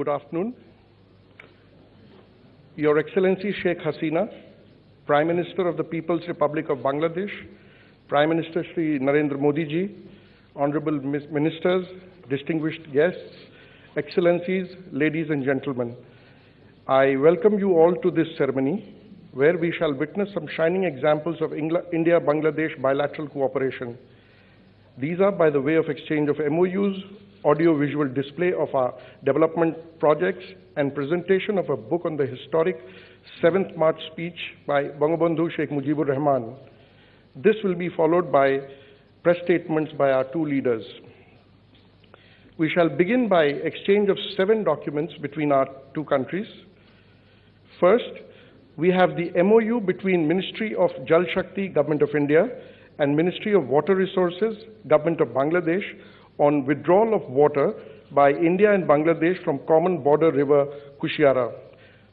Good afternoon. Your Excellency Sheikh Hasina, Prime Minister of the People's Republic of Bangladesh, Prime Minister Sri Narendra Modi ji, Honorable Ministers, distinguished guests, Excellencies, ladies and gentlemen, I welcome you all to this ceremony where we shall witness some shining examples of India Bangladesh bilateral cooperation. These are by the way of exchange of MOUs, audio-visual display of our development projects, and presentation of a book on the historic 7th March speech by Bangabandhu Sheikh Mujibur Rahman. This will be followed by press statements by our two leaders. We shall begin by exchange of seven documents between our two countries. First, we have the MOU between Ministry of Jal Shakti, Government of India, and Ministry of Water Resources, Government of Bangladesh, on withdrawal of water by India and Bangladesh from common border river Kushiara.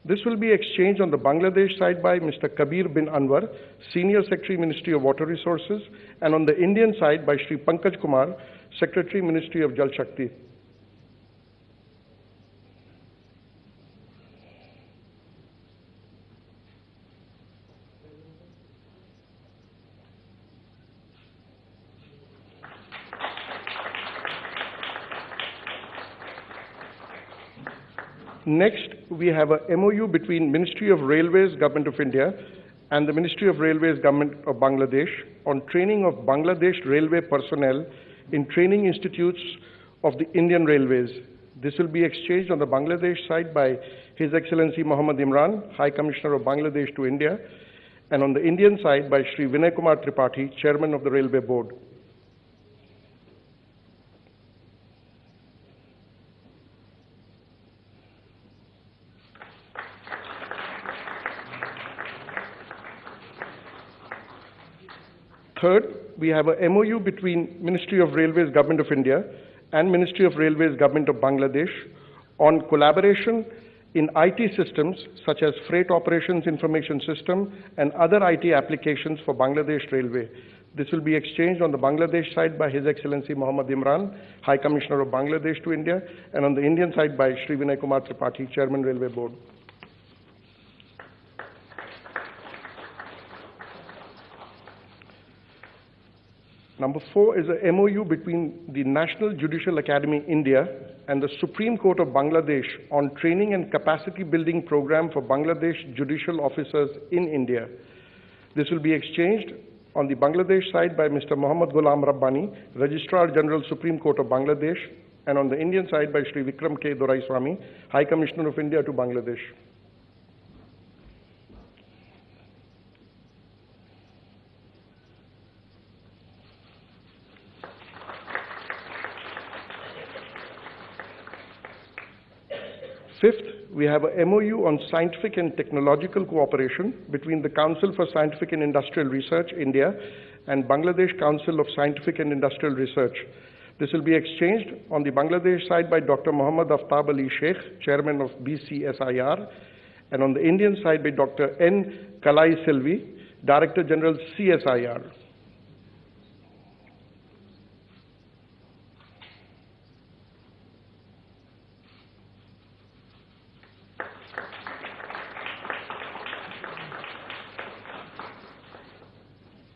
This will be exchanged on the Bangladesh side by Mr. Kabir bin Anwar, Senior Secretary, Ministry of Water Resources, and on the Indian side by Sri Pankaj Kumar, Secretary, Ministry of Jal Shakti. Next, we have a MOU between Ministry of Railways, Government of India, and the Ministry of Railways, Government of Bangladesh on training of Bangladesh railway personnel in training institutes of the Indian Railways. This will be exchanged on the Bangladesh side by His Excellency Muhammad Imran, High Commissioner of Bangladesh to India, and on the Indian side by Sri Vinay Kumar Tripathi, Chairman of the Railway Board. Third, we have a MOU between Ministry of Railways, Government of India, and Ministry of Railways, Government of Bangladesh on collaboration in IT systems such as Freight Operations Information System and other IT applications for Bangladesh Railway. This will be exchanged on the Bangladesh side by His Excellency Muhammad Imran, High Commissioner of Bangladesh to India, and on the Indian side by Sri Vinay Kumar Tripathi, Chairman Railway Board. Number four is a MOU between the National Judicial Academy India and the Supreme Court of Bangladesh on training and capacity building program for Bangladesh judicial officers in India. This will be exchanged on the Bangladesh side by Mr. Mohammad Ghulam Rabbani, Registrar General Supreme Court of Bangladesh, and on the Indian side by Sri Vikram K. Doraiswamy, High Commissioner of India to Bangladesh. We have a MOU on scientific and technological cooperation between the Council for Scientific and Industrial Research, India, and Bangladesh Council of Scientific and Industrial Research. This will be exchanged on the Bangladesh side by Dr. Muhammad Aftab Ali Sheikh, Chairman of BCSIR, and on the Indian side by Dr. N. Kalai Selvi, Director General CSIR.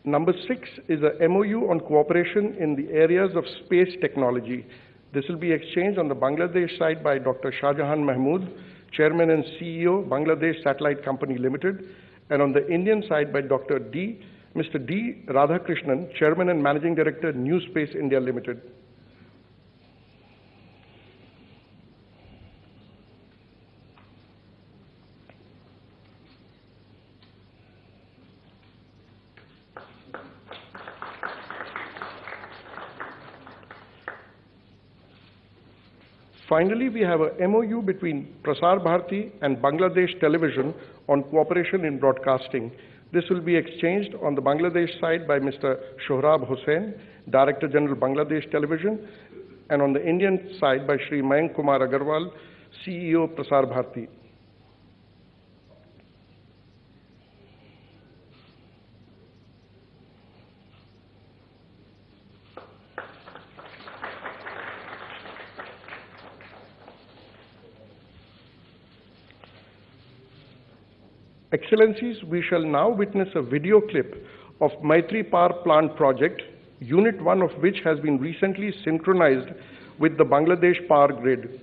Number six is a MOU on cooperation in the areas of space technology. This will be exchanged on the Bangladesh side by Dr. Shahjahan Mahmood, Chairman and CEO, Bangladesh Satellite Company Limited, and on the Indian side by Dr. D. Mr. D. Radhakrishnan, Chairman and Managing Director, New Space India Limited. Finally, we have a MOU between Prasar Bharati and Bangladesh Television on cooperation in broadcasting. This will be exchanged on the Bangladesh side by Mr. Shohrab Hossain, Director General Bangladesh Television, and on the Indian side by Sri Mayank Kumar Agarwal, CEO Prasar Bharati. Excellencies, we shall now witness a video clip of Maitri Power Plant project, Unit 1 of which has been recently synchronized with the Bangladesh power grid.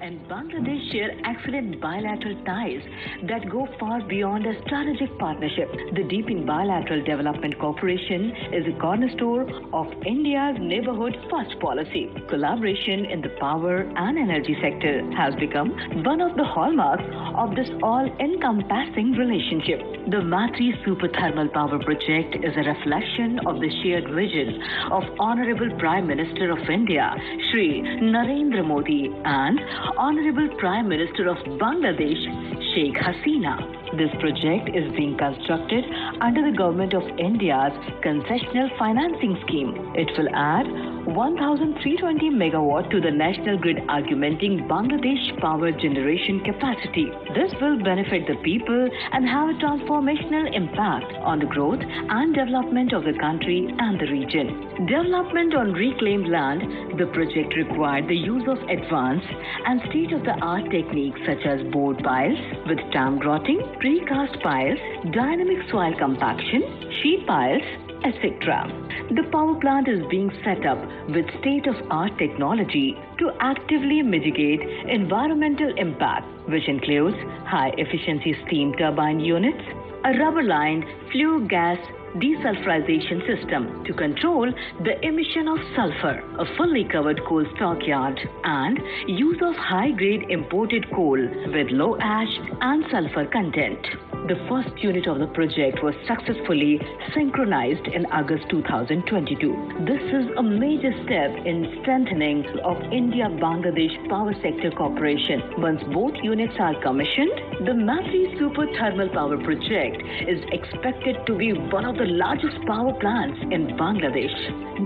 And Bangladesh share excellent bilateral ties that go far beyond a strategic partnership. The deepened bilateral development cooperation is a cornerstone of India's neighborhood first policy. Collaboration in the power and energy sector has become one of the hallmarks of this all-encompassing relationship. The Maitri Super Thermal Power Project is a reflection of the shared vision of Honorable Prime Minister of India, Shri Narendra Modi, and Honorable Prime Minister of Bangladesh, Sheikh Hasina. This project is being constructed under the Government of India's concessional financing scheme. It will add 1,320 megawatt to the national grid, augmenting Bangladesh power generation capacity. This will benefit the people and have a transformational impact on the growth and development of the country and the region. Development on reclaimed land, the project required the use of advanced and state-of-the-art techniques such as bored piles with dam grouting, precast piles, dynamic soil compaction, sheet piles, etc. The power plant is being set up with state-of-art technology to actively mitigate environmental impact, which includes high-efficiency steam turbine units, a rubber-lined flue gas desulfurization system to control the emission of sulfur, a fully covered coal stockyard, and use of high-grade imported coal with low ash and sulfur content. The first unit of the project was successfully synchronized in August 2022. This is a major step in strengthening of India-Bangladesh power sector cooperation. Once both units are commissioned, the Maitri Super Thermal Power Project is expected to be one of the largest power plants in Bangladesh.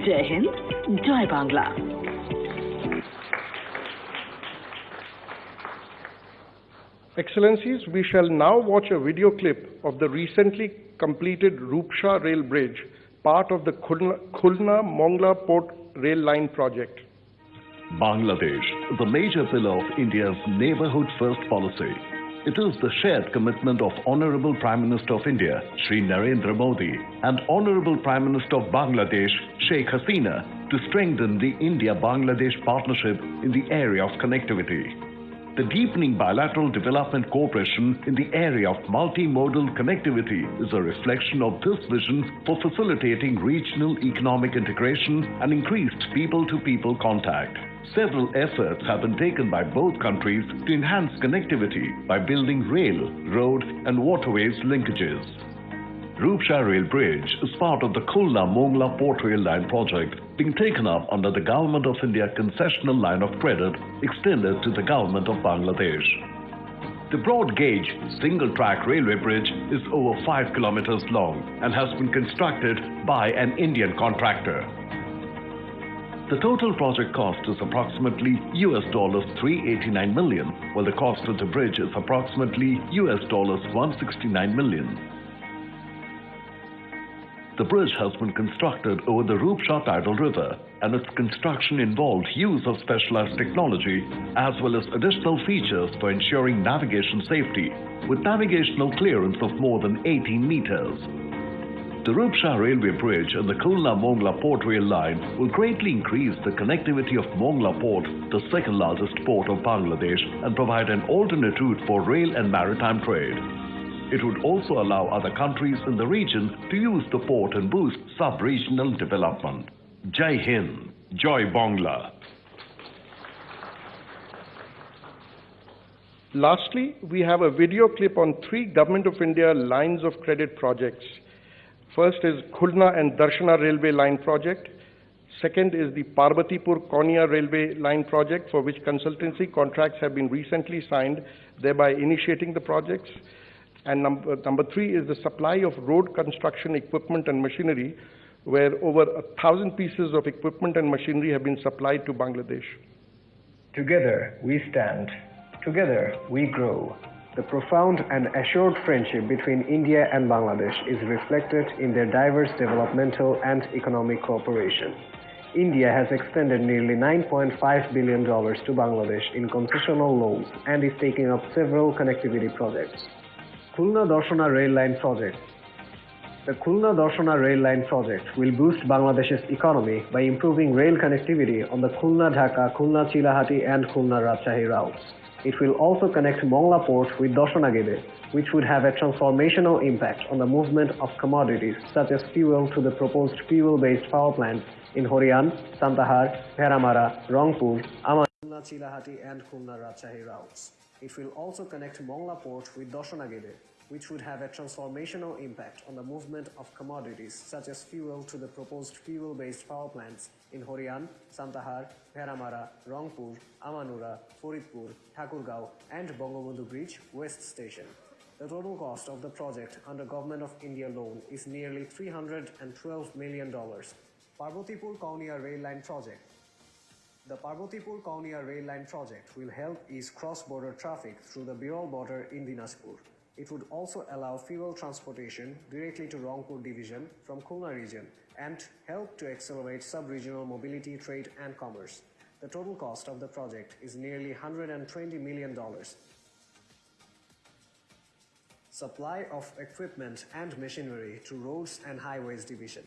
Jai Hind, Jai Bangla. Excellencies, we shall now watch a video clip of the recently completed Rupsha Rail Bridge, part of the Khulna-Mongla Port Rail Line project. Bangladesh the major pillar of India's neighborhood first policy. It is the shared commitment of Honorable Prime Minister of India, Sri Narendra Modi, and Honorable Prime Minister of Bangladesh, Sheikh Hasina, to strengthen the India-Bangladesh partnership in the area of connectivity. The deepening bilateral development cooperation in the area of multimodal connectivity is a reflection of this vision for facilitating regional economic integration and increased people-to-people contact. Several efforts have been taken by both countries to enhance connectivity by building rail, road and waterways linkages. Rupsha Rail Bridge is part of the Khulna-Mongla Port Rail Line project being taken up under the Government of India concessional line of credit extended to the Government of Bangladesh. The broad gauge single track railway bridge is over 5 kilometers long and has been constructed by an Indian contractor. The total project cost is approximately US dollars 389 million, while the cost of the bridge is approximately US dollars 169 million. The bridge has been constructed over the Rupsha tidal river and its construction involved use of specialized technology as well as additional features for ensuring navigation safety with navigational clearance of more than 18 meters. The Rupsha Railway Bridge and the Khulna-Mongla Port Rail Line will greatly increase the connectivity of Mongla Port, the second largest port of Bangladesh, and provide an alternate route for rail and maritime trade. It would also allow other countries in the region to use the port and boost sub-regional development. Jai Hind, Joy Bangla. Lastly, we have a video clip on three Government of India lines of credit projects. First is Khulna and Darshana Railway Line project. Second is the Parbatipur Kaunia Railway Line project, for which consultancy contracts have been recently signed, thereby initiating the projects. And number, uh, number three is the supply of road construction equipment and machinery, where over a thousand pieces of equipment and machinery have been supplied to Bangladesh. Together we stand. Together we grow. The profound and assured friendship between India and Bangladesh is reflected in their diverse developmental and economic cooperation. India has extended nearly $9.5 billion to Bangladesh in concessional loans and is taking up several connectivity projects. Khulna Darshana Rail Line Project The Khulna Darshana Rail Line project will boost Bangladesh's economy by improving rail connectivity on the Khulna Dhaka, Khulna Chilahati, and Khulna Rajshahi routes. It will also connect Mongla port with Darshana-Gede, which would have a transformational impact on the movement of commodities such as fuel to the proposed fuel-based power plants in Horian, Santahar, Bheramara, Rangpur, Aman, Khulna Chilahati, and Khulna Rajshahi routes. It will also connect Mongla port with Darshana-Gede, which would have a transformational impact on the movement of commodities such as fuel to the proposed fuel-based power plants in Horian, Santahar, Bheramara, Rangpur, Amnura, Faridpur, Thakurgaon, and Bangabandhu Bridge West Station. The total cost of the project under Government of India loan is nearly $312 million. Parvatipur Kaunia Rail Line Project the Parvatipur Kaunia rail line project will help ease cross-border traffic through the Birol border in Dinajpur. It would also allow fuel transportation directly to Rangpur division from Khulna region and help to accelerate sub-regional mobility, trade and commerce. The total cost of the project is nearly $120 million. Supply of equipment and machinery to Roads and Highways Division.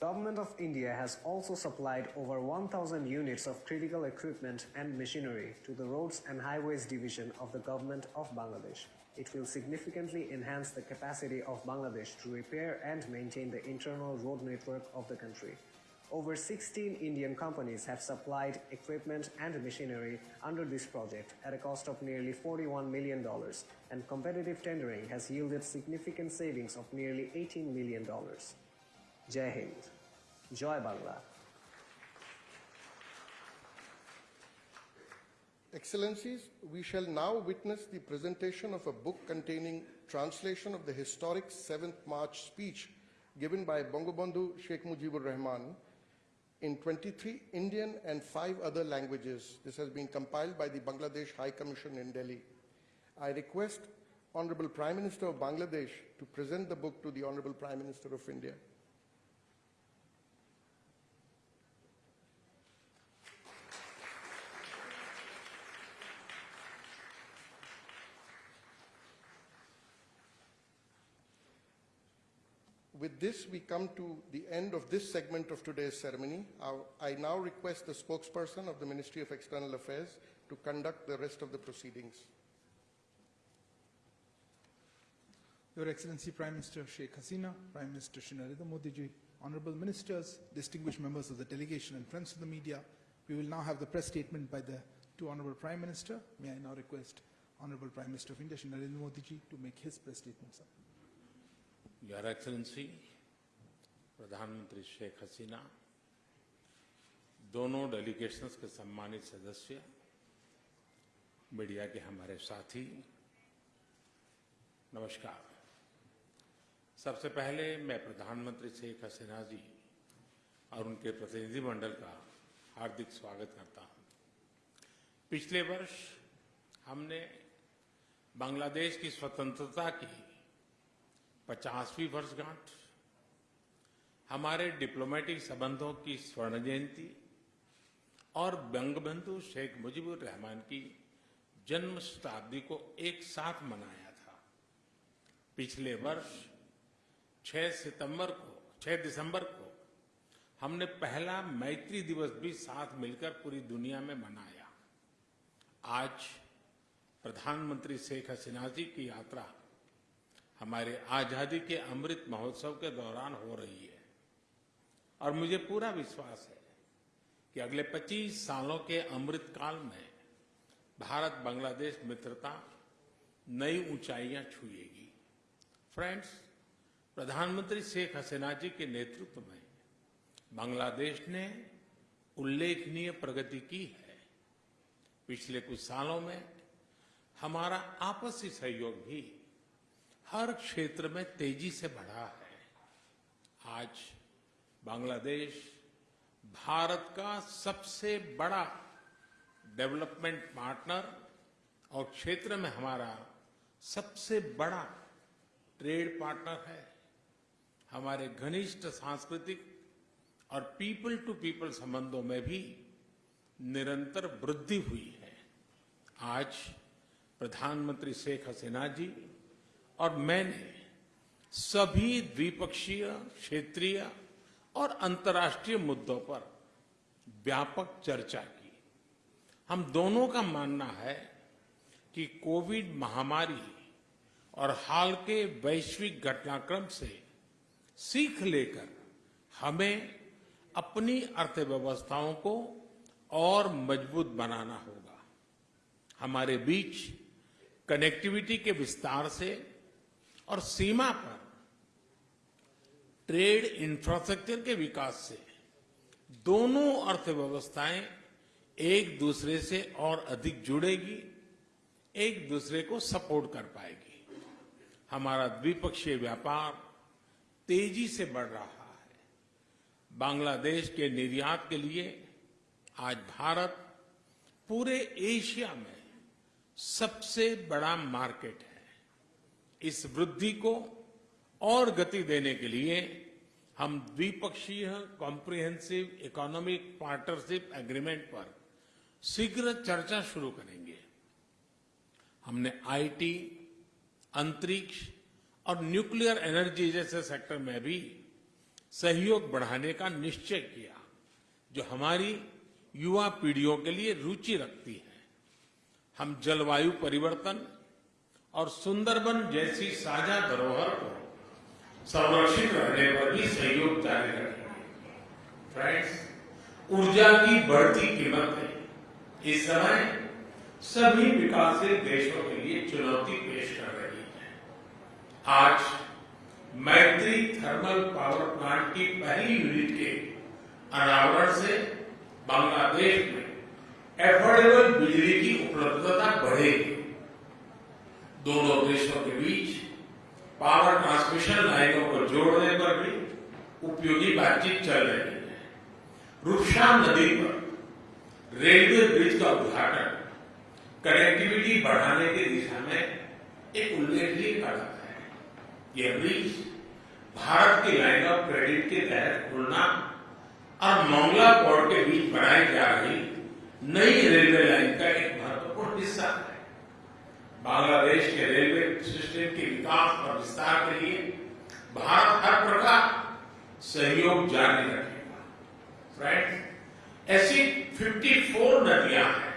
Government of India has also supplied over 1000 units of critical equipment and machinery to the Roads and Highways Division of the Government of Bangladesh. It will significantly enhance the capacity of Bangladesh to repair and maintain the internal road network of the country. Over 16 Indian companies have supplied equipment and machinery under this project at a cost of nearly $41 million, and competitive tendering has yielded significant savings of nearly $18 million. Jai Hind. Joy Bangla. Excellencies, we shall now witness the presentation of a book containing translation of the historic 7th March speech given by Bangabandhu Sheikh Mujibur Rahman in 23 Indian and 5 other languages. This has been compiled by the Bangladesh High Commission in Delhi. I request Honorable Prime Minister of Bangladesh to present the book to the Honorable Prime Minister of India. With this, we come to the end of this segment of today's ceremony. I now request the spokesperson of the Ministry of External Affairs to conduct the rest of the proceedings. Your Excellency Prime Minister Sheikh Hasina, Prime Minister Shri Narendra Modi ji, honorable ministers, distinguished members of the delegation and friends of the media, we will now have the press statement by the two honorable Prime Minister. May I now request Honorable Prime Minister of India Shri Narendra Modi ji to make his press statement, sir. Your excellency प्रधानमंत्री शेख हसीना दोनों delegations के सम्मानित सदस्य media के हमारे साथी, नमस्कार। सबसे पहले मैं प्रधानमंत्री शेख हसीना जी और उनके प्रतिनिधिमंडल का हार्दिक स्वागत करता हूँ। पिछले वर्ष हमने बांग्लादेश की स्वतंत्रता की पचासवीं वर्षगांठ। हमारे डिप्लोमेटिक संबंधों की स्वर्ण जयंती और बंगबंधु शेख मुजीबुर रहमान की जन्म शताब्दी को एक साथ मनाया था। पिछले वर्ष 6 सितंबर को 6 दिसंबर को हमने पहला मैत्री दिवस भी साथ मिलकर पूरी दुनिया में मनाया। आज प्रधानमंत्री शेख हसीना जी की यात्रा हमारे आज़ादी के अमृत महोत्सव के दौरान हो रही है। और मुझे पूरा विश्वास है कि अगले 25 सालों के अमृत काल में भारत बांग्लादेश मित्रता नई ऊंचाइयाँ छुएगी। फ्रेंड्स प्रधानमंत्री शेख हसीना जी के नेतृत्व में बांग्लादेश ने उल्लेखनीय प्रगति की है। पिछले कुछ सालों में हमारा आपसी सहयोग भी हर क्षेत्र में तेज़ी से बढ़ा है। आज बांग्लादेश भारत का सबसे बड़ा डेवलपमेंट पार्टनर और क्षेत्र में हमारा सबसे बड़ा ट्रेड पार्टनर है। हमारे घनिष्ठ सांस्कृतिक और पीपल टू पीपल संबंधों में भी निरंतर वृद्धि हुई है। आज प्रधानमंत्री शेख हसीना जी और मैंने सभी द्विपक्षीय, क्षेत्रीय और अंतर्राष्ट्रीय मुद्दों पर व्यापक चर्चा की। हम दोनों का मानना है कि कोविड महामारी और हाल के वैश्विक घटनाक्रम से सीख लेकर हमें अपनी अर्थव्यवस्थाओं को और मज़बूत बनाना होगा। हमारे बीच कनेक्टिविटी के विस्तार से और सीमा पर ट्रेड इंफ्रास्ट्रक्चर के विकास से दोनों अर्थव्यवस्थाएँ एक दूसरे से और अधिक जुड़ेगी, एक दूसरे को सपोर्ट कर पाएगी। हमारा द्विपक्षीय व्यापार तेज़ी से बढ़ रहा है। बांग्लादेश के निर्यात के लिए आज भारत पूरे एशिया में सबसे बड़ा मार्केट है। इस वृद्धि को और गति देने के लिए हम द्विपक्षीय कॉम्प्रिहेंसिव इकोनॉमिक पार्टनरशिप एग्रीमेंट पर शीघ्र चर्चा शुरू करेंगे। हमने आईटी अंतरिक्ष और न्यूक्लियर एनर्जी जैसे सेक्टर में भी सहयोग बढ़ाने का निश्चय किया, जो हमारी युवा पीढ़ियों के लिए रुचि रखती है। हम जलवायु परिवर्तन और सुंदरबन जैसी साझा धरोहर को संरक्षित रहने पर भी सहयोग जारी रखेंगे। फ्रेंड्स ऊर्जा की बढ़ती कीमतें इस समय सभी विकासशील देशों के लिए चुनौती पेश कर रही है। आज मैत्री थर्मल पावर प्लांट की पहली यूनिट के अनावरण से बांग्लादेश में एफोर्डेबल बिजली की उपलब्धता बढ़ेगी। दोनों देशों के बीच पावर ट्रांसमिशन लाइनों को जोड़ने पर भी उपयोगी बातचीत चल रही है। रूपशाम नदी पर रेलवे ब्रिज का उद्घाटन कनेक्टिविटी बढ़ाने की दिशा में एक उल्लेखनीय कदम है। यह ब्रिज भारत की लाइन ऑफ़ क्रेडिट के तहत खुलना और मंगला पोर्ट के बीच बनाई जा रही नई रेलवे लाइन का एक महत्वपूर्ण हिस्सा है। बांग्लादेश के रेलवे सिस्टम के विकास और विस्तार के लिए भारत हर प्रकार सहयोग जारी रखेगा। फ्रेंड्स ऐसी 54 नदियाँ हैं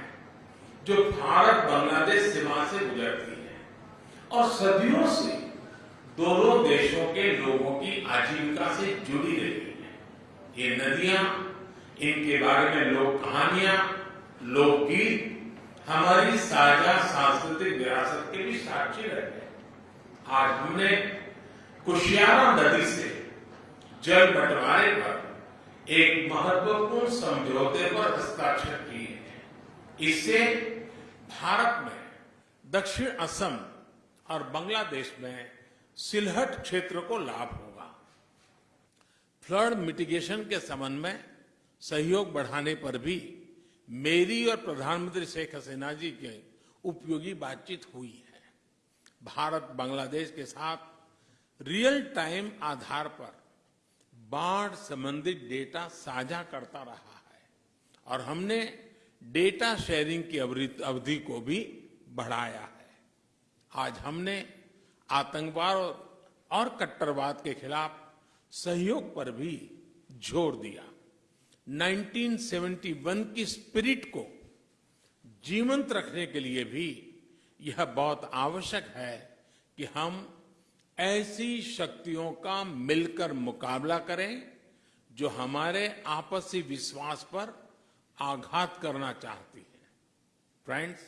जो भारत बांग्लादेश सीमा से गुजरती है और सदियों से दोनों देशों के लोगों की आजीविका से जुड़ी रही है। ये नदियाँ, इनके बारे में लोक कहानियाँ, लोकगीत हमारी साझा सांस्कृतिक विरासत के भी साक्षी रहे आज हमने कुशियारा नदी से जल बंटवारे पर एक महत्वपूर्ण समझौते पर हस्ताक्षर किए हैं। इससे भारत में, दक्षिण असम और बांग्लादेश में सिलहट क्षेत्र को लाभ होगा। फ्लड मिटिगेशन के संबंध में सहयोग बढ़ाने पर भी मेरी और प्रधानमंत्री शेख हसीना जी की उपयोगी बातचीत हुई है। भारत बांग्लादेश के साथ रियल टाइम आधार पर बाढ़ संबंधित डेटा साझा करता रहा है और हमने डेटा शेयरिंग की अवधि को भी बढ़ाया है। आज हमने आतंकवाद और कट्टरवाद के खिलाफ सहयोग पर भी ज़ोर दिया। 1971 की स्पिरिट को जीवंत रखने के लिए भी यह बहुत आवश्यक है कि हम ऐसी शक्तियों का मिलकर मुकाबला करें जो हमारे आपसी विश्वास पर आघात करना चाहती है। फ्रेंड्स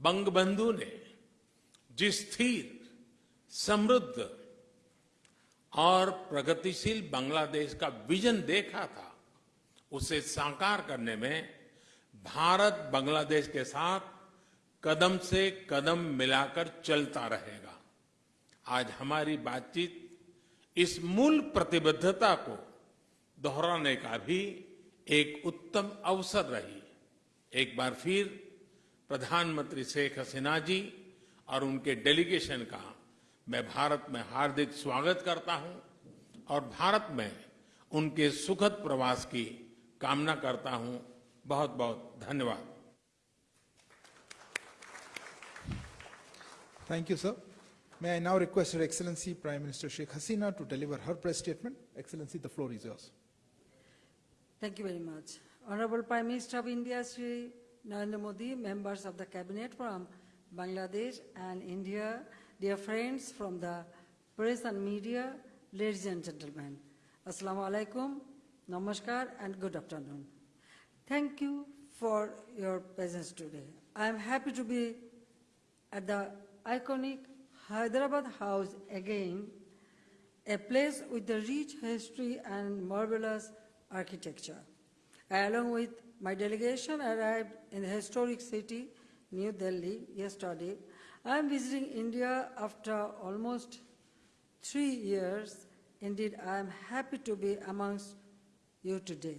बंगबंधु ने जिस स्थिर, समृद्ध और प्रगतिशील बांग्लादेश का विजन देखा था उसे साकार करने में भारत बांग्लादेश के साथ कदम से कदम मिलाकर चलता रहेगा। आज हमारी बातचीत इस मूल प्रतिबद्धता को दोहराने का भी एक उत्तम अवसर रही। एक बार फिर प्रधानमंत्री शेख हसीना जी और उनके डेलीगेशन का मैं भारत में हार्दिक स्वागत करता हूँ और भारत में उनके सुखद प्रवास की कामना करता हूँ। बहुत बहुत धन्यवाद thank you sir may I now request excellency prime minister Sheikh Hasina to deliver her press statement excellency the floor is yours thank you very much honourable prime minister of India Shri Narendra Modi members of the cabinet from Bangladesh and India dear friends from the press and media ladies and gentleman असलामकुम namaskar, and good afternoon. Thank you for your presence today. I am happy to be at the iconic Hyderabad House again, a place with a rich history and marvelous architecture. I, along with my delegation, arrived in the historic city, New Delhi, yesterday. I am visiting India after almost three years. Indeed, I am happy to be amongst you today.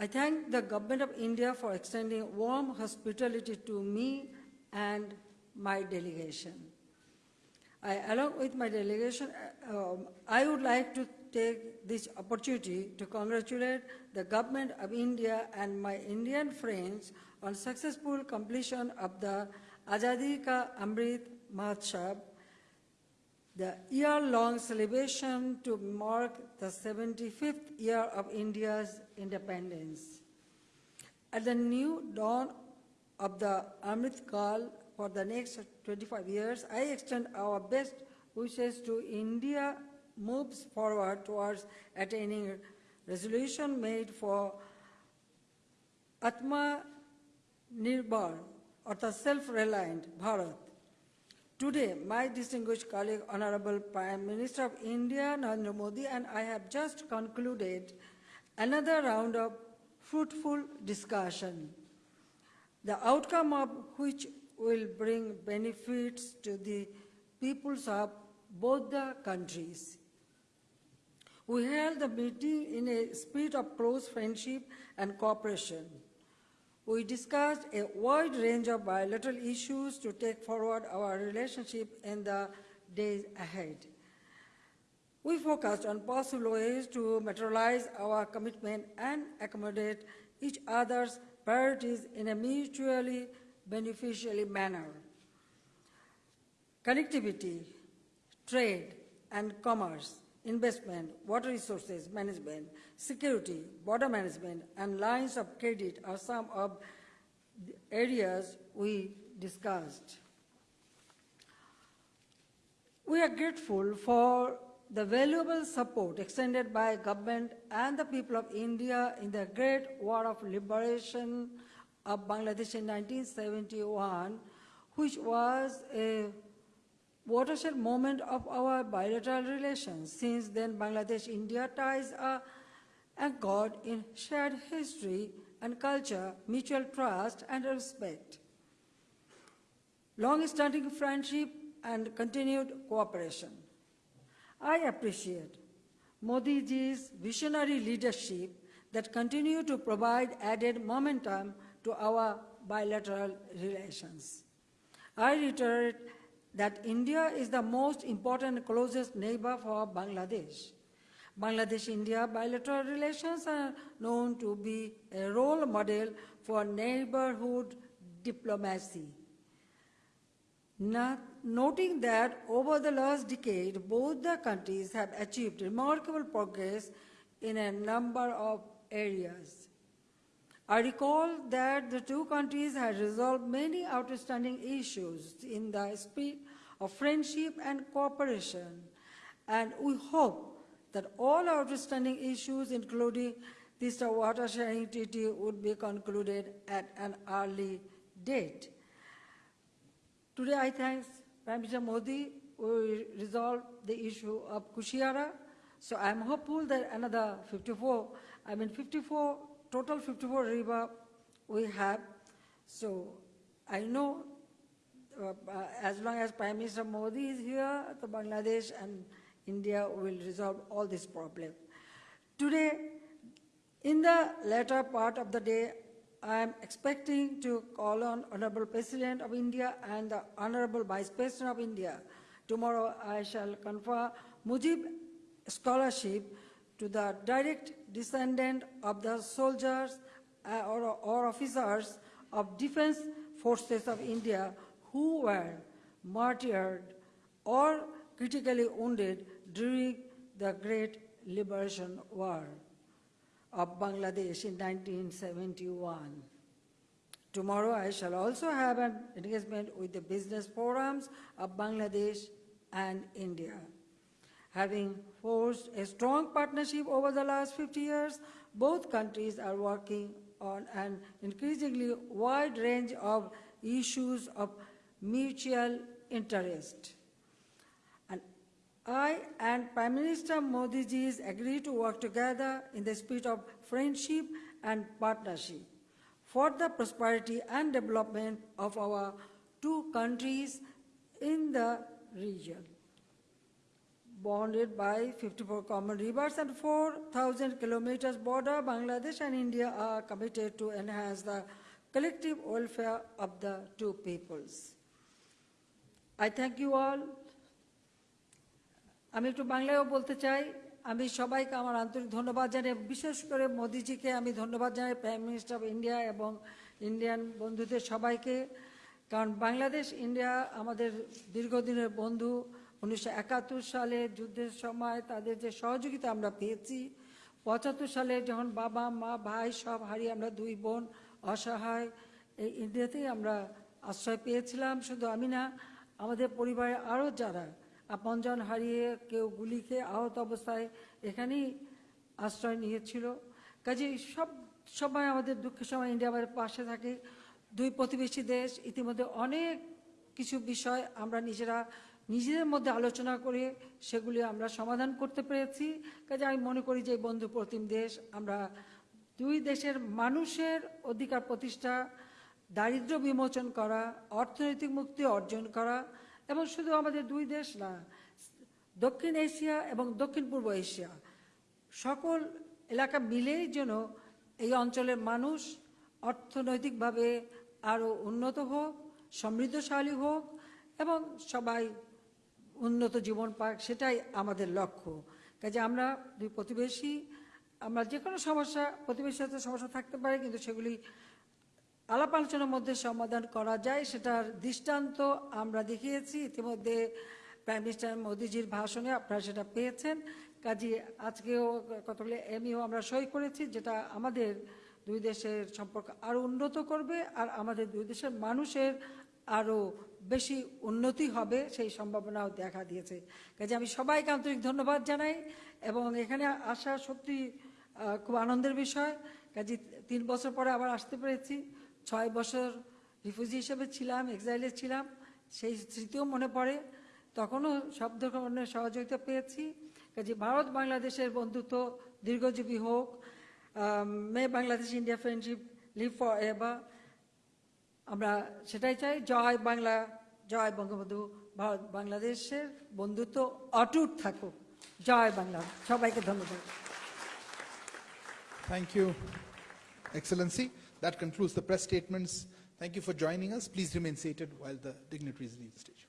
I thank the Government of India for extending warm hospitality to me and my delegation. I, along with my delegation, uh, um, I would like to take this opportunity to congratulate the Government of India and my Indian friends on successful completion of the Azadi Ka Amrit Mahotsav, the year-long celebration to mark the 75th year of India's independence. At the new dawn of the Amrit Kal for the next 25 years, I extend our best wishes to India moves forward towards attaining resolution made for Atma Nirbhar, or the self-reliant Bharat. Today, my distinguished colleague, Honorable Prime Minister of India, Narendra Modi, and I have just concluded another round of fruitful discussion, the outcome of which will bring benefits to the peoples of both the countries. We held the meeting in a spirit of close friendship and cooperation. We discussed a wide range of bilateral issues to take forward our relationship in the days ahead. We focused on possible ways to materialize our commitment and accommodate each other's priorities in a mutually beneficial manner. Connectivity, trade and commerce, investment, water resources management, security, border management, and lines of credit are some of the areas we discussed. We are grateful for the valuable support extended by government and the people of India in the Great War of Liberation of Bangladesh in 1971, which was a watershed moment of our bilateral relations. Since then, Bangladesh-India ties are anchored in shared history and culture, mutual trust and respect, long-standing friendship and continued cooperation. I appreciate Modi ji's visionary leadership that continue to provide added momentum to our bilateral relations. I reiterate that India is the most important closest neighbor for Bangladesh. Bangladesh-India bilateral relations are known to be a role model for neighborhood diplomacy. Not, noting that over the last decade, both the countries have achieved remarkable progress in a number of areas. I recall that the two countries had resolved many outstanding issues in the spirit of friendship and cooperation, and we hope that all outstanding issues, including this water sharing treaty, would be concluded at an early date. Today, I thank Prime Minister Modi will resolve the issue of Kushiara. So I'm hopeful that another 54, I mean 54, total 54 river we have. So I know uh, uh, as long as Prime Minister Modi is here, the Bangladesh and India will resolve all this problem. Today, in the latter part of the day, I am expecting to call on Honorable President of India and the Honorable Vice President of India. Tomorrow I shall confer Mujib Scholarship to the direct descendant of the soldiers uh, or, or officers of defense forces of India who were martyred or critically wounded during the Great Liberation War of Bangladesh in 1971. Tomorrow, I shall also have an engagement with the business forums of Bangladesh and India. Having forged a strong partnership over the last 50 years, both countries are working on an increasingly wide range of issues of mutual interest. And I and Prime Minister Modi ji's agree to work together in the spirit of friendship and partnership for the prosperity and development of our two countries in the region. Bonded by 54 common rivers and 4,000 kilometers border, Bangladesh and India are committed to enhance the collective welfare of the two peoples. I thank you all আমি একটু বাংলায়ও বলতে চাই আমি সবাইকে আমার আন্তরিক ধন্যবাদ জানাই বিশেষ করে মোদিজিকে আমি ধন্যবাদ জানাই প্রাইম মিনিস্টার অফ ইন্ডিয়া এবং ইন্ডিয়ান বন্ধুদের সবাইকে কারণ বাংলাদেশ ইন্ডিয়া আমাদের দীর্ঘদিনের বন্ধু উনিশশো একাত্তর সালে যুদ্ধের সময় তাদের যে সহযোগিতা আমরা পেয়েছি, পঁচাত্তর সালে যখন বাবা, মা, ভাই সব হারিয়ে আমরা দুই বোন অসহায়, এই ইন্ডিয়াতেই আমরা আশ্রয় পেয়েছিলাম। শুধু আমি না, আমাদের পরিবারের আরও যারা আপনজন হারিয়ে কেউ গুলি খেয়ে আহত অবস্থায় এখানেই আশ্রয় নিয়েছিল। কাজে সব সময় আমাদের দুঃখের সময় ইন্ডিয়া আমাদের পাশে থাকে। দুই প্রতিবেশী দেশ, ইতিমধ্যে অনেক কিছু বিষয় আমরা নিজেরা নিজেদের মধ্যে আলোচনা করে সেগুলি আমরা সমাধান করতে পেরেছি। কাজে আমি মনে করি যে বন্ধু প্রতিম দেশ, আমরা দুই দেশের মানুষের অধিকার প্রতিষ্ঠা, দারিদ্র্য বিমোচন করা, অর্থনৈতিক মুক্তি অর্জন করা এবং শুধু আমাদের দুই দেশ না, দক্ষিণ এশিয়া এবং দক্ষিণ পূর্ব এশিয়া, সকল এলাকা মিলেই যেন এই অঞ্চলের মানুষ অর্থনৈতিকভাবে আরও উন্নত হোক, সমৃদ্ধশালী হোক এবং সবাই উন্নত জীবন পাক, সেটাই আমাদের লক্ষ্য। কাজে আমরা দুই প্রতিবেশী, আমরা যে কোনো সমস্যা, প্রতিবেশীর সাথে সমস্যা থাকতে পারে, কিন্তু সেগুলি আলাপ আলোচনার মধ্যে সমাধান করা যায়, সেটার দৃষ্টান্ত আমরা দেখিয়েছি। ইতিমধ্যে প্রাইম মিনিস্টার মোদিজির ভাষণে আপনারা সেটা পেয়েছেন। কাজে আজকেও কতগুলো এমইও আমরা সই করেছি, যেটা আমাদের দুই দেশের সম্পর্ক আরও উন্নত করবে, আর আমাদের দুই দেশের মানুষের আরও বেশি উন্নতি হবে সেই সম্ভাবনাও দেখা দিয়েছে। কাজে আমি সবাইকে আন্তরিক ধন্যবাদ জানাই এবং এখানে আসা সত্যি খুব আনন্দের বিষয়। কাজে তিন বছর পরে আবার আসতে পেরেছি। ছয় বছর রিফিউজি হিসেবে ছিলাম, এক্সাইলে ছিলাম, সেই স্মৃতিও মনে পড়ে। তখনও সব ধরনের সহযোগিতা পেয়েছি। কাজে ভারত বাংলাদেশের বন্ধুত্ব দীর্ঘজীবী হোক may Bangladesh India friendship live for ever আমরা সেটাই চাই জয় বাংলা জয় বঙ্গবন্ধু ভারত বাংলাদেশের বন্ধুত্ব অটুট থাকুক জয় বাংলা সবাইকে ধন্যবাদ Thank you, Excellency. That concludes the press statements. Thank you for joining us. Please remain seated while the dignitaries leave the stage.